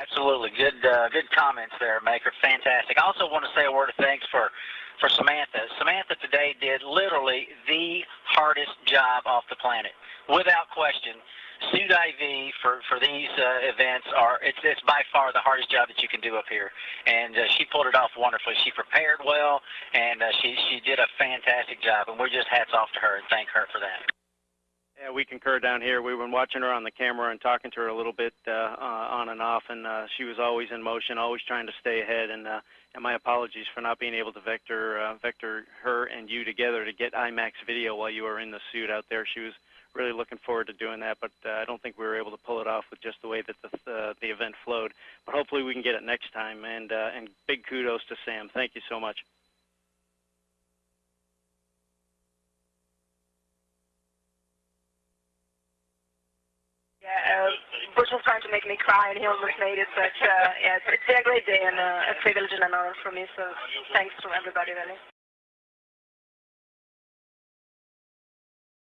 Absolutely, good uh, good comments there, Maker. Fantastic. I also want to say a word of thanks for for Samantha. Samantha today did literally the hardest job off the planet, without question. Suit IV for for these uh, events are it's it's by far the hardest job that you can do up here, and uh, she pulled it off wonderfully. She prepared well, and uh, she she did a fantastic job, and we're just hats off to her and thank her for that. Yeah, we concur down here. We've been watching her on the camera and talking to her a little bit uh, uh, on and off, and uh, she was always in motion, always trying to stay ahead. And, uh, and my apologies for not being able to vector uh, vector her and you together to get IMAX video while you were in the suit out there. She was really looking forward to doing that, but uh, I don't think we were able to pull it off with just the way that the uh, the event flowed. But hopefully we can get it next time. And uh, and big kudos to Sam. Thank you so much. Yeah, uh, Bush was trying to make me cry, and he almost made it. But uh, yeah, it's, it's a great day and uh, a privilege and an honor for me. So thanks to everybody, really.